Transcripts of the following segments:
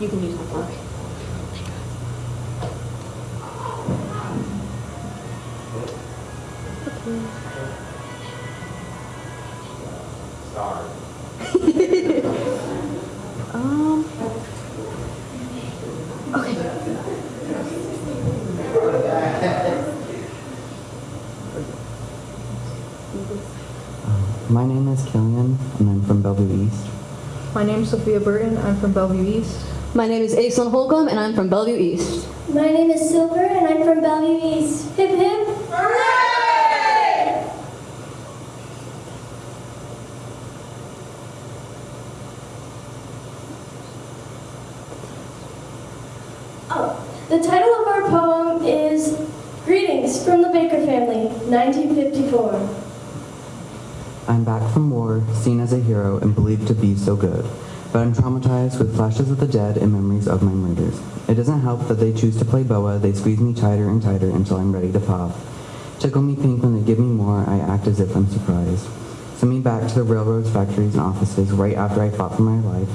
You can use the fork. Um. Okay. My name is Killian, and I'm from Bellevue East. My name is Sophia Burton. I'm from Bellevue East. My name is Aislinn Holcomb, and I'm from Bellevue East. My name is Silver and I'm from Bellevue East. Hip hip. Oh, the title of our poem is Greetings from the Baker Family, 1954. I'm back from war, seen as a hero and believed to be so good. But I'm traumatized with flashes of the dead and memories of my murders. It doesn't help that they choose to play boa, they squeeze me tighter and tighter until I'm ready to pop. Tickle me pink when they give me more, I act as if I'm surprised. Send me back to the railroads, factories, and offices right after I fought for my life,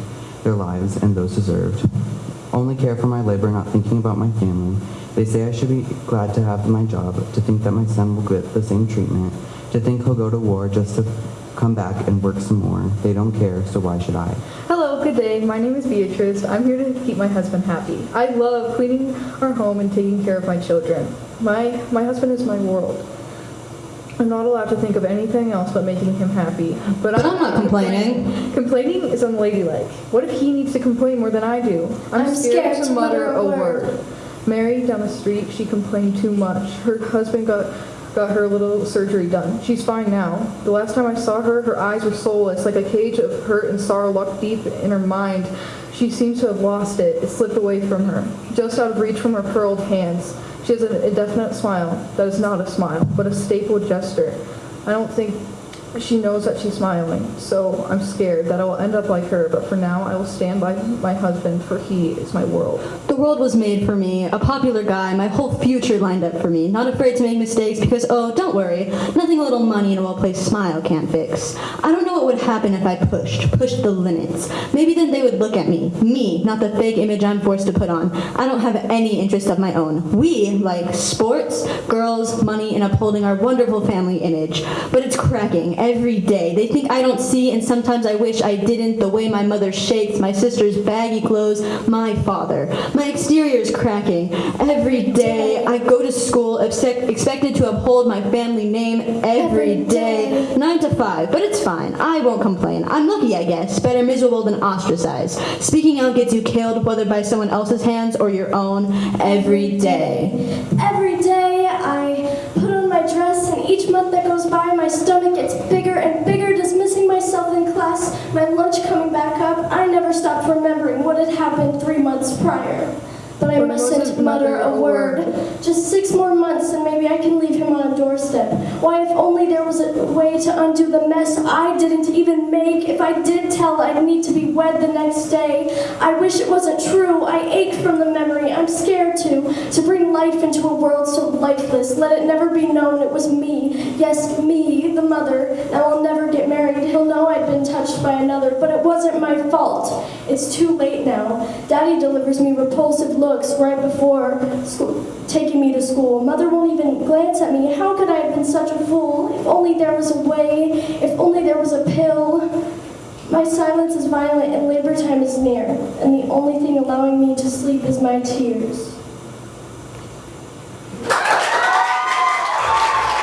their lives, and those deserved. Only care for my labor, not thinking about my family. They say I should be glad to have my job, to think that my son will get the same treatment, to think he'll go to war just to come back and work some more. They don't care, so why should I? Hello, good day. My name is Beatrice. I'm here to keep my husband happy. I love cleaning our home and taking care of my children. My my husband is my world. I'm not allowed to think of anything else but making him happy. But, But I'm not complaining. Complaining is unladylike. What if he needs to complain more than I do? I'm scared to mutter a word. Mary down the street, she complained too much. Her husband got got her little surgery done. She's fine now. The last time I saw her, her eyes were soulless, like a cage of hurt and sorrow locked deep in her mind. She seems to have lost it. It slipped away from her, just out of reach from her curled hands. She has an indefinite smile that is not a smile, but a stapled gesture. I don't think she knows that she's smiling, so I'm scared that I will end up like her, but for now I will stand by my husband, for he is my world. The world was made for me, a popular guy, my whole future lined up for me. Not afraid to make mistakes because, oh, don't worry, nothing a little money and a well-placed smile can't fix. I don't know what would happen if I pushed, pushed the limits. Maybe then they would look at me, me, not the fake image I'm forced to put on. I don't have any interest of my own. We like sports, girls, money, and upholding our wonderful family image. But it's cracking every day. They think I don't see, and sometimes I wish I didn't. The way my mother shakes, my sister's baggy clothes, my father. My exterior is cracking. Every day I go to school expect, expected to uphold my family name every day. Nine to five, but it's fine. I won't complain. I'm lucky, I guess. Better miserable than ostracized. Speaking out gets you killed, whether by someone else's hands or your own, every day. Every day I put on my dress, and each month that goes by, my stomach gets bigger and bigger, dismissing myself in class, coming back up. I never stopped remembering what had happened three months prior. But I mustn't mutter a word. Just six more months, and maybe I can leave him on a doorstep. Why, if only there was a way to undo the mess I didn't even make. If I did tell, I'd need to be wed the next day. I wish it wasn't true. I ache from the memory. I'm scared to, to bring life into a world so lifeless. Let it never be known it was me. Yes, me, the mother. Now I'll never get married. He'll know I'd been touched by another, but it wasn't my fault. It's too late now. Daddy delivers me repulsive looks right before school, taking me to school. Mother won't even glance at me. How could I have been such a fool? If only there was a way. If only there was a pill. My silence is violent and labor time is near, only thing allowing me to sleep is my tears.